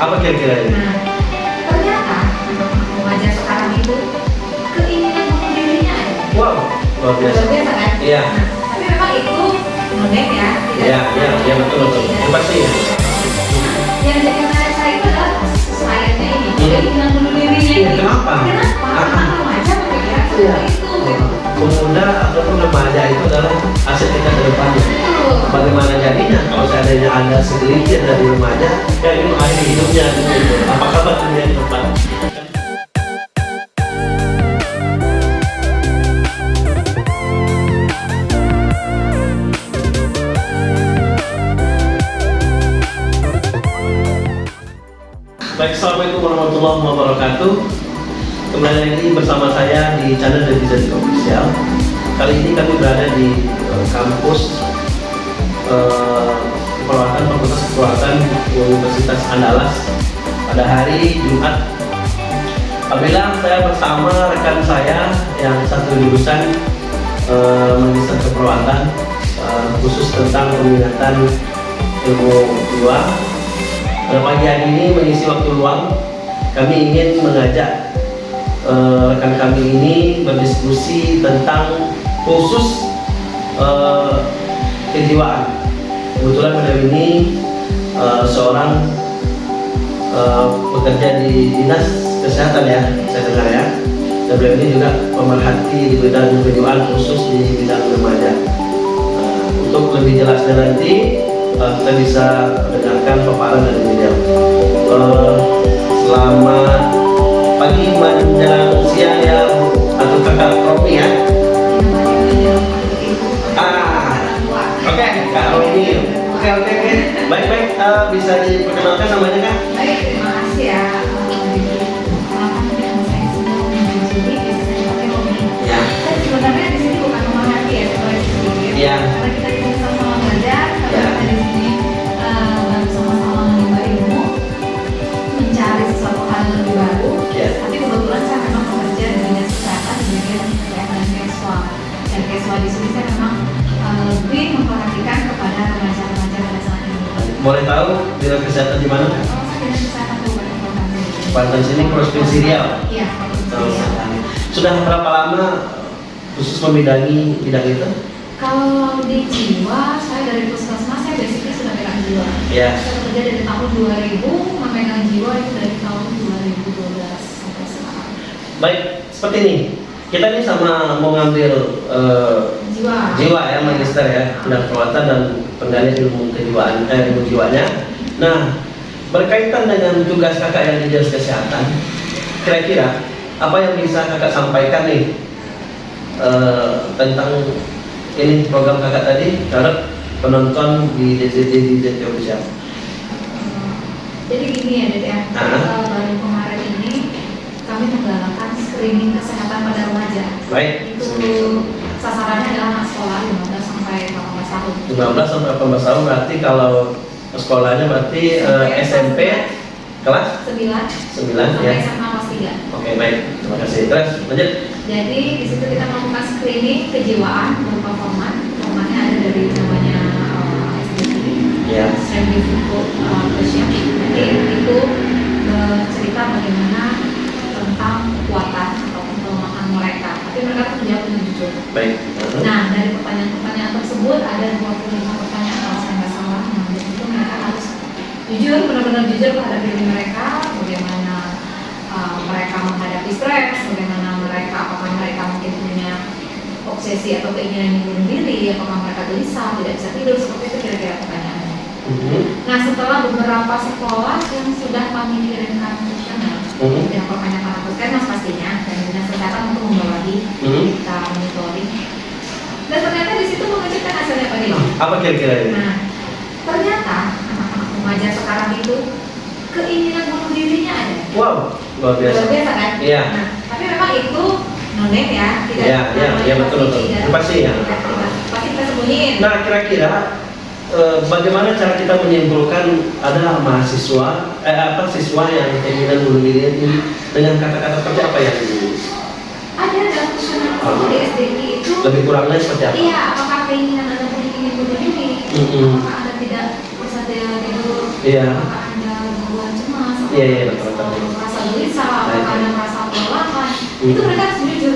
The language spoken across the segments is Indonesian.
Apa kira-kira ini? Nah, ternyata remaja sekarang itu keinginan bunuh dirinya ada. Wow, luar biasa. Luar biasa kan? Iya. Nah, tapi memang itu nonek ya. tidak- Iya, iya, iya betul betul. Itu pasti ya. Yang jadi menarik saya itu adalah selainnya ini, Hmm. keinginan bunuh dirinya Iya, ini. kenapa? Kenapa? Ah. Remaja berpikiran Iya. seperti itu. Pemuda ataupun remaja itu adalah aset kita ke depannya. Bagaimana jadinya kalau seandainya ada segelintir dari remaja yang ingin mengakhiri hidupnya gitu. Apa kabar dunia ke depan? Baik, Assalamualaikum warahmatullahi wabarakatuh Kembali lagi bersama saya di channel Netizen Official. Kali ini kami berada di eh, kampus Keperawatan Fakultas Keperawatan Universitas Andalas pada hari Jumat. Apabila saya bersama rekan saya yang satu jurusan eh, Magister Keperawatan eh, khusus tentang peminatan ilmu jiwa pada pagi hari ini mengisi waktu luang, kami ingin mengajak eh, rekan kami ini berdiskusi tentang khusus eh, kejiwaan. Kebetulan pada ini eh, seorang eh, bekerja di dinas kesehatan ya, saya dengar ya. Dan beliau ini juga pemerhati di bidang kejiwaan khusus di bidang remaja. Untuk lebih jelasnya nanti kita bisa mendengarkan paparan dari beliau. Eh, selamat pagi menjelang siang ya atau kakak Romi ya. Ah, Oke, Kak Romi. Oke oke oke. Baik baik. Eh, bisa diperkenalkan namanya kak? Boleh tahu bidang kesehatan di mana? Banten sini Provinsi Riau. Iya. Sudah berapa lama khusus membidangi bidang itu? Kalau di jiwa, saya dari puskesmas saya basically sudah pegang jiwa. Ya. Saya bekerja dari tahun 2000, memegang jiwa itu dari tahun 2012 sampai sekarang. Baik, seperti ini. Kita ini sama mau ngambil eh, Jiwa. jiwa ya magister ya bidang perawatan dan penggalian ilmu kejiwaan eh, ilmu jiwanya. Nah berkaitan dengan tugas kakak yang di dinas kesehatan, kira-kira apa yang bisa kakak sampaikan nih eh, tentang ini program kakak tadi terhadap penonton di DZT DZT official. Jadi gini ya, Dede ya. Ah. Eh, baru kemarin ini kami menggalakkan screening kesehatan pada remaja. Baik. Itu sasarannya adalah anak sekolah 15 sampai 18 tahun. 15 sampai 18 tahun berarti kalau sekolahnya berarti eh, SMP kelas 9 9 sampai ya. SMA kelas 3. Oke baik, terima kasih. Terus lanjut. Jadi di situ kita melakukan screening kejiwaan berupa format. Formatnya ada dari namanya uh, SDP, Ya. Strength uh, Question. Jadi itu uh, cerita bagaimana tentang kekuatan ataupun kelemahan mereka. Mereka tuh menjawab dengan jujur. Baik. Nah dari pertanyaan-pertanyaan tersebut ada 25 pertanyaan kalau saya nggak salah. Nah dari itu mereka harus jujur, benar-benar jujur terhadap diri mereka, bagaimana uh, mereka menghadapi stres, bagaimana mereka, apakah mereka mungkin punya obsesi atau keinginan bunuh diri, apakah mereka gelisah, tidak bisa tidur, seperti itu kira-kira pertanyaannya. Mhm. Nah setelah beberapa sekolah yang sudah kami kirimkan kuesioner, Mhm. yang pertanyaan ke puskesmas pastinya, dan kesehatan untuk membawahi Mhm. kita monitoring. Dan ternyata di situ mengejutkan hasilnya Pak Dino. Apa kira-kira ini? Nah, ternyata anak-anak remaja sekarang itu keinginan bunuh dirinya ada. Wow, luar biasa. Luar biasa kan? Iya. Nah, tapi memang itu nonek ya, tidak Iya, iya, iya, betul, betul. pasti ya. Pasti kita sembunyiin. Nah kira-kira eh, bagaimana cara kita menyimpulkan ada mahasiswa eh apa siswa yang keinginan bunuh diri ini dengan kata-kata seperti apa yang ada dalam di itu lebih kurangnya seperti apa? Iya, apakah keinginan Anda punya ingin bunuh diri? Mm-mm. Apakah Anda tidak bisa tidur? Iya. Apakah Anda gangguan cemas? Iya, iya, betul, betul. merasa gelisah karena baik. merasa kelelahan Hmm. itu mereka harus jujur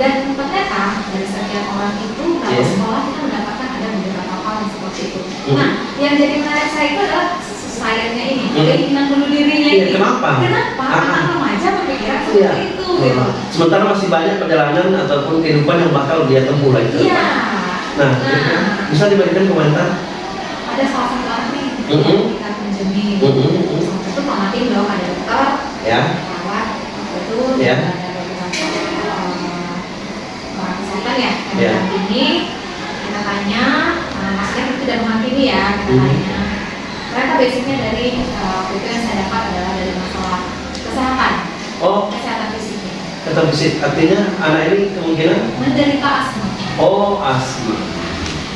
dan ternyata dari sekian orang itu kalau Iya. sekolah kita mendapatkan ada beberapa hal seperti itu Hmm. nah yang jadi menarik saya itu adalah sayangnya ini Hmm. keinginan bunuh dirinya Iya, ini kenapa? kenapa Ah. remaja berpikiran Iya. itu gitu Nah, Sementara masih banyak perjalanan ataupun kehidupan yang bakal dia tempuh lagi ke iya depan. Nah, bisa dibagikan komentar? ada salah satu orang nih Mhm. kita Mhm, mhm. salah satu pengertian dong ada dokter Ya, perawat itu Ya. ada eh, orang kesehatan ya yang Ya. mendampingi kita tanya eh, maksudnya kita tidak menghakimi ya kita Hmm. tanya mereka basicnya dari eh, waktu itu yang saya dapat adalah dari masalah kesehatan oh kesehatan fisik artinya anak ini kemungkinan menderita asma oh asma.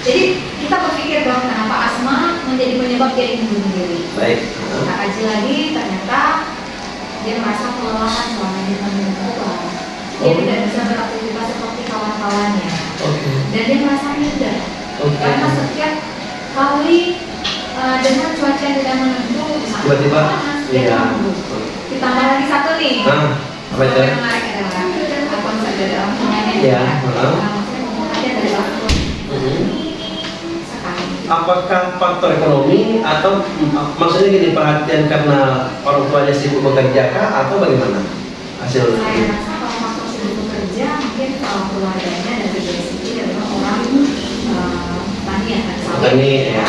jadi kita berpikir dong kenapa asma menjadi penyebab dia ingin bunuh diri Baik. kita kaji lagi ternyata dia merasa kelelahan selama dia minum obat dia Oh. tidak bisa beraktivitas seperti kawan-kawannya Oke. dan dia merasa minder Oke. karena setiap kali uh, dengan cuaca yang tidak menentu Tiba-tiba, panas, dia iya. kambuh. ditambah lagi satu nih Nah, apa itu? Iya, orang tua Mhm. sekali Apakah faktor ekonomi atau maksudnya gini perhatian karena orang tuanya sibuk bekerja kah atau bagaimana hasil? saya rasa kalau faktor sibuk bekerja mungkin kalau keluarganya dari basic adalah orang uh, tani ya tani ya.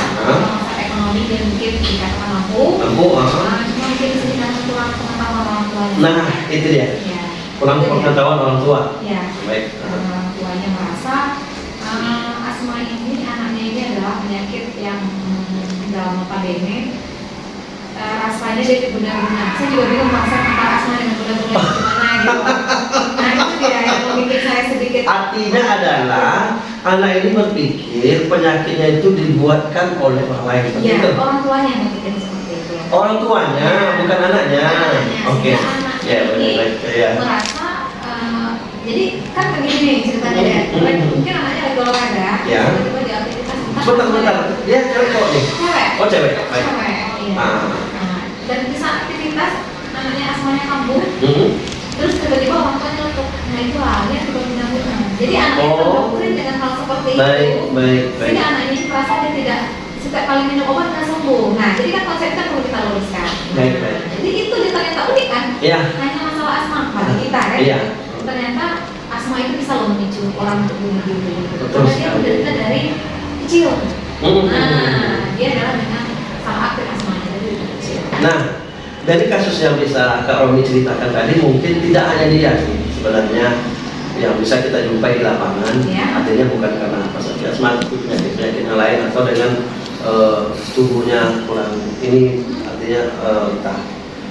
Ekonomi dia mungkin dikatakan mampu Lampu, cuma mungkin sedikit kurang pengetahuan orang tuanya Nah, itu dia. ya Kurang Itu pengetahuan orang tua. ya Baik. karena orang tuanya merasa uh, asma ini anaknya ini adalah penyakit yang dalam pandemi. Uh, rasanya dia benar-benar. Saya juga bingung konsep antara asma dengan benar-benar gimana gitu. Nah itu dia yang membuat saya sedikit Artinya adalah anak ini berpikir penyakitnya itu dibuatkan oleh orang lain. Ya itu. orang tuanya yang berpikir seperti itu Orang tuanya, bukan anaknya. Anaknya, Oke. anaknya Ya, baik. Ya. merasa uh, jadi kan begini ceritanya ya Hmm. mungkin anaknya lagi olahraga Ya. tiba-tiba di aktivitas entah Sebentar, sebentar. Dia cewek kok nih. cewek Oh, cewek. Baik. cewek iya. Ah. Nah, dan di saat aktivitas namanya asmanya kambuh Mhm. terus tiba-tiba orang tuanya nyeletuk nah itu halnya juga pindah jadi anaknya Oh. terdoktrin dengan hal seperti Baik, baik, baik. sehingga anaknya ini merasa dia tidak setiap kali minum obat nggak sembuh. Nah jadi kan konsepnya perlu kita luruskan. Baik, baik. jadi itu dia ternyata unik kan? Iya. hanya masalah asma bagi kita kan Iya. ternyata asma itu bisa loh memicu orang untuk bunuh diri Betul karena dia menderita dari kecil. Nah dia adalah dengan sangat aktif asmanya dari kecil. Nah, dari kasus yang bisa Kak Romi ceritakan tadi mungkin tidak hanya dia sih sebenarnya yang bisa kita jumpai di lapangan Ya. artinya bukan karena apa saja asma tapi penyakit-penyakit yang lain atau dengan eh, tubuhnya kurang ini artinya eh, entah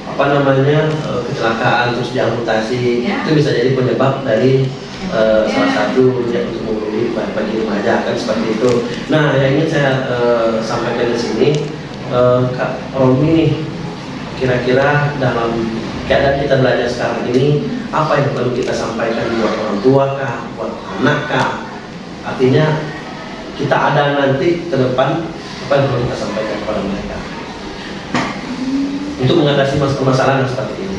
apa namanya eh, kecelakaan terus diamputasi Ya. itu bisa jadi penyebab dari eh, Ya. salah satu yang untuk diri bagi remaja kan seperti itu. Nah yang ingin saya eh, sampaikan di sini eh, Kak Romi nih kira-kira dalam keadaan kita belajar sekarang ini apa yang perlu kita sampaikan buat orang tua kah, buat anak kah? Artinya kita ada nanti ke depan apa yang perlu kita sampaikan kepada mereka? Untuk mengatasi mas- permasalahan yang seperti ini.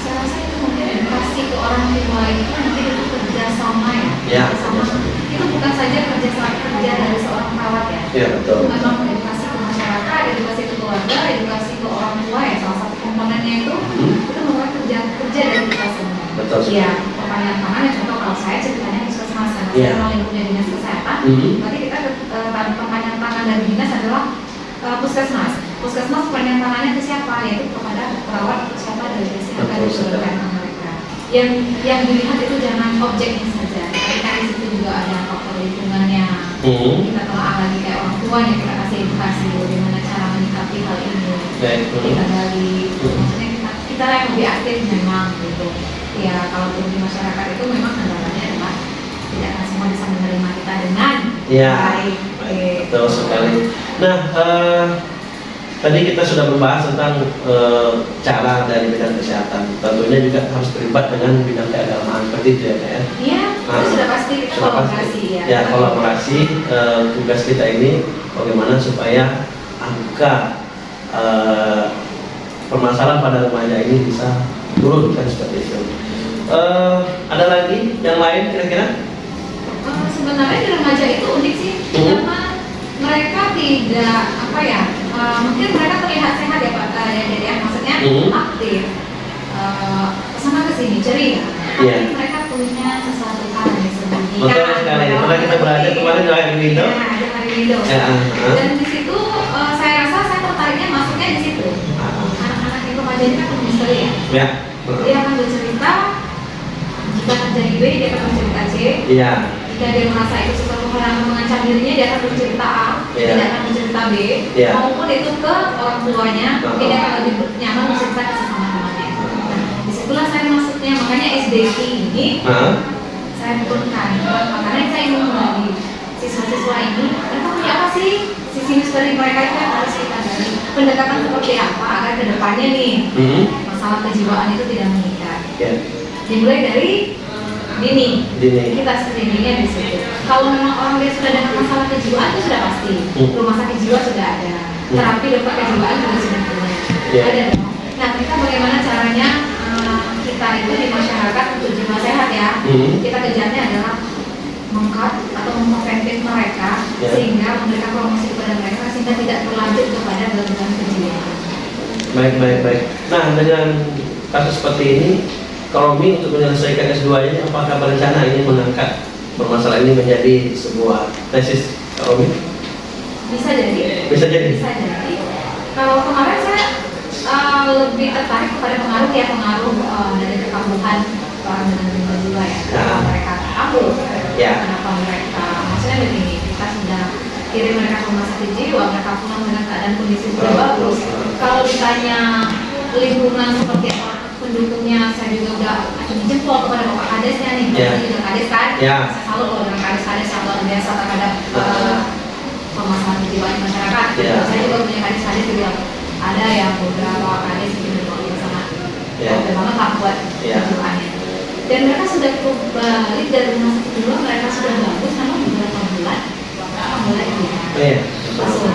saya rasa itu mungkin edukasi ke orang tua itu mungkin itu kerjasama ya? Ya, kerjasama itu bukan saja kerjasama kerja dari seorang perawat ya? Ya betul. itu memang edukasi ke masyarakat edukasi ke keluarga edukasi ke orang tua ya? Salah satu komponennya itu Hmm, itu merupakan kerja kerja dari kita semua betul. Iya, perpanjangan tangan ya contoh kalau saya ceritanya puskesmas karena Iya. saya memang lingkupnya dinas kesehatan Hmm. berarti kita eh, perpanjangan tangan dari dinas adalah eh, puskesmas puskesmas perpanjangan tangannya ke siapa yaitu kepada perawat atau siapa dari desa yang mereka yang yang dilihat itu jangan objeknya saja tapi kan di situ juga ada faktor lingkungannya Hmm. kita telah lagi kayak orang tuanya kita kasih edukasi bagaimana cara menyikapi hal ini Baik. kita Hmm. gali maksudnya kita kita yang lebih aktif memang gitu ya kalau di masyarakat itu memang kendalanya adalah tidak akan semua bisa menerima kita dengan Ya, baik betul sekali. Nah, eh, tadi kita sudah membahas tentang eh, cara dari bidang kesehatan. Tentunya juga harus terlibat dengan bidang keagamaan seperti itu ya, ya. Iya, itu Ah, sudah pasti kita sudah kolaborasi ya. Ya, kolaborasi eh, tugas kita ini bagaimana supaya angka eh, permasalahan pada remaja ini bisa turun kan seperti itu. Eh, ada lagi yang lain kira-kira? Eh, sebenarnya di remaja itu unik sih Mhm. karena mereka tidak apa ya eh, mungkin mereka terlihat sehat ya pak eh, ya, jadi ya maksudnya Mhm. aktif eh, ke sana ke sini ceria Iya. tapi mereka punya sesuatu hal yang disembunyikan Betul sekali. Pernah kita berada kemarin di Hari Window. ya, ada hari window Ya, ah, ah. dan di situ eh, saya rasa saya tertariknya masuknya di situ Ah, anak-anak yang remaja ini kan misteri ya Ya. dia akan bercerita jika terjadi B dia akan bercerita C. Iya. jika dia merasa itu sesuatu hal yang mengancam dirinya dia akan bercerita A. Iya. tidak akan bercerita B. Iya. maupun itu ke orang tuanya mungkin dia akan lebih nyaman bercerita ke sesama temannya. Nah di situlah saya masuknya. Makanya SDT ini Ah, saya turunkan karena saya ingin menggali siswa-siswa ini. Mereka punya apa sih? Sisi misteri mereka itu yang harus kita gali. Pendekatan seperti apa agar ke depannya nih? Mhm. masalah kejiwaan itu tidak mengikat Ya. dimulai dari dini Dini. kita screeningnya di situ kalau memang orang dia sudah dengan masalah kejiwaan itu sudah pasti Hmm. rumah sakit jiwa sudah ada Hmm. terapi dokter kejiwaan juga sudah punya Iya. ada dong nah kita bagaimana caranya eh, kita itu di masyarakat untuk jiwa sehat ya Mhm. kita kejarnya adalah mengkat atau mempreventif mereka Ya. sehingga memberikan promosi kepada mereka sehingga tidak berlanjut kepada gangguan kejiwaan Baik, baik, baik. Nah, dengan kasus seperti ini, kalau Mi untuk menyelesaikan S2 ini, apakah berencana ini mengangkat permasalahan ini menjadi sebuah tesis kalau Mi? bisa jadi Bisa jadi. bisa jadi kalau kemarin saya uh, lebih tertarik kepada pengaruh ya pengaruh uh, dari kekambuhan orang dengan gangguan jiwa ya kenapa Ya. mereka kambuh Ya. kenapa mereka maksudnya begini kita sudah kirim mereka ke rumah sakit jiwa mereka pulang dengan keadaan kondisi sudah bagus kalau ditanya lingkungan seperti apa pendukungnya saya juga udah acungi jempol kepada bapak kadesnya nih Ya. Bapak juga kades kan Ya. saya selalu kalau dengan kades-kades yang luar biasa terhadap uh, permasalahan di masyarakat. Ya. Saya juga punya kadis-kadis juga ada yang beberapa kadis yang luar biasa Ya. oke banget lah buat Ya. kejiwaannya. Dan mereka sudah kembali dari rumah sakit dulu, mereka sudah bagus, namun beberapa bulan mereka mulai hilang. Oh, iya. Langsung.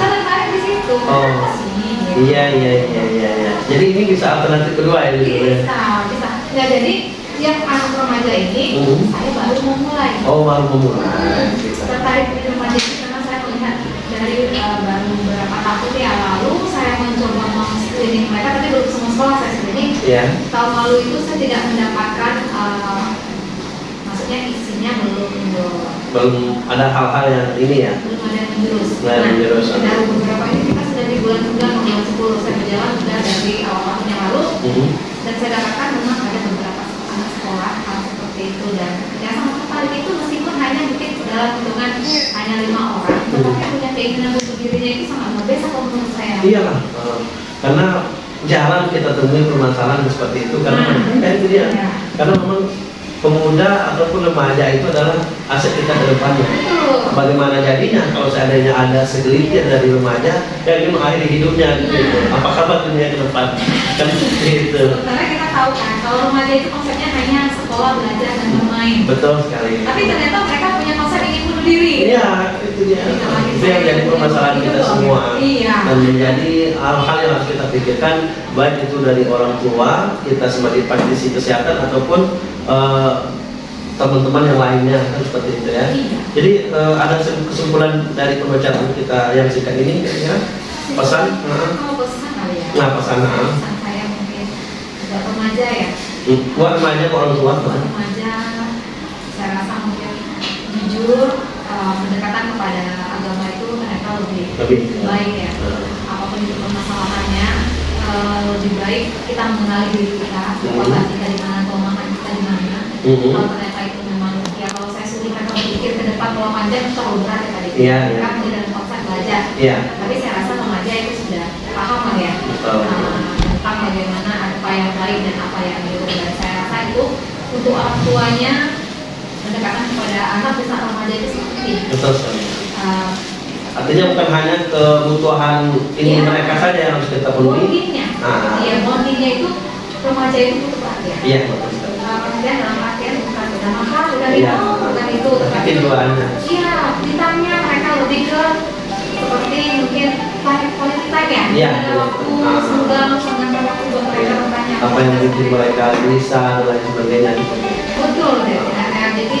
Saya tertarik di situ. Oh. Iya, iya, iya, iya, iya. Jadi ini bisa alternatif kedua ya, ya? Bisa, bisa. Nah, jadi yang anak remaja ini, Mhm. saya baru mau mulai. Oh, baru memulai. Gitu. tertarik di remaja ini karena saya melihat dari uh, baru beberapa tahun yang lalu saya mencoba meng-screening mereka tapi belum semua sekolah saya screening Ya. tahun lalu itu saya tidak mendapatkan uh, maksudnya isinya belum belum Belum ada hal-hal yang ini ya. belum ada yang menjurus ada yang menjurus. dari beberapa ini kita sudah di bulan 9 atau bulan 10 saya berjalan sudah dari awal tahun yang lalu Mhm. dan saya dapatkan memang ada beberapa anak sekolah hal seperti itu dan yang sangat tertarik itu meskipun hanya mungkin dalam hitungan hanya lima orang tetapi punya keinginan untuk dirinya itu sangat luar biasa kalau menurut saya Iyalah, eh, karena jarang kita temui permasalahan seperti itu karena Nah. kan itu dia. Iya. Karena memang pemuda ataupun remaja itu adalah aset kita ke depannya. Bagaimana jadinya kalau seandainya ada segelintir dari remaja yang ingin mengakhiri hidupnya gitu. Apa kabar dunia ke depan? Kan seperti itu. karena kita tahu kan kalau remaja itu konsepnya hanya sekolah belajar dan bermain Betul sekali. tapi ternyata mereka punya konsep ingin bunuh diri Iya, itu. Itu yang jadi permasalahan kita semua. Iya. Dan menjadi hal-hal yang harus kita pikirkan, baik itu dari orang tua, kita sebagai praktisi kesehatan ataupun eh, teman-teman yang lainnya kan seperti itu ya. Iya. Jadi eh, ada kesimpulan dari pembacaan kita yang singkat ini ya. Pesan, nah, pesan kali ya nah pesan, nah. pesan saya mungkin remaja ya Hmm, buat remaja ke orang tua. buat remaja saya rasa mungkin jujur uh, pendekatan kepada itu mereka lebih, baik ya Nah. apa pun itu permasalahannya uh, lebih baik kita mengenali diri kita kekuatan kita di mana kelemahan kita di mana Mhm. kalau ternyata itu memang ya kalau saya suruh mereka berpikir ke depan kalau panjang itu terlalu berat ya tadi iya. punya dalam konsep belajar Iya. tapi saya rasa remaja itu sudah paham lah ya uh, tentang bagaimana apa yang baik dan apa yang buruk dan saya rasa itu untuk orang tuanya pendekatan kepada anak di saat remaja itu seperti Betul sekali. uh, Artinya bukan hanya kebutuhan ini ya. mereka saja yang harus kita penuhi. Bondingnya, nah. ya itu remaja itu butuh perhatian. Iya. betul. Nah, dalam perhatian bukan bukan mahal, bukan ya. itu, bukan itu. Tapi. Iya, ditanya mereka lebih ke seperti mungkin quality time ya. Iya. Waktu nah. semoga menghabiskan waktu mereka iya. bertanya. Apa yang bikin mereka bisa dan lain sebagainya. Betul, ya. Nah, jadi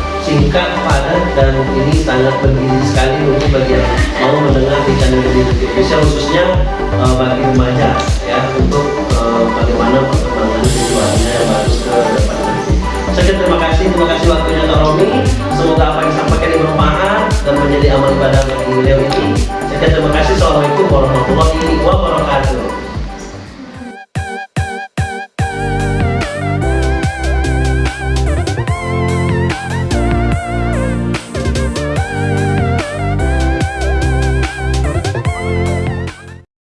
singkat, padat, dan ini sangat bergizi sekali untuk bagi yang mau mendengar di channel ini Indonesia khususnya uh, bagi remaja ya untuk uh, bagaimana perkembangan situasinya yang harus ke depan nanti. Saya terima kasih, terima kasih waktunya Kak Romi. Semoga apa yang sampaikan ini bermanfaat dan menjadi amal ibadah bagi beliau ini. Saya terima kasih. Assalamualaikum warahmatullahi wabarakatuh.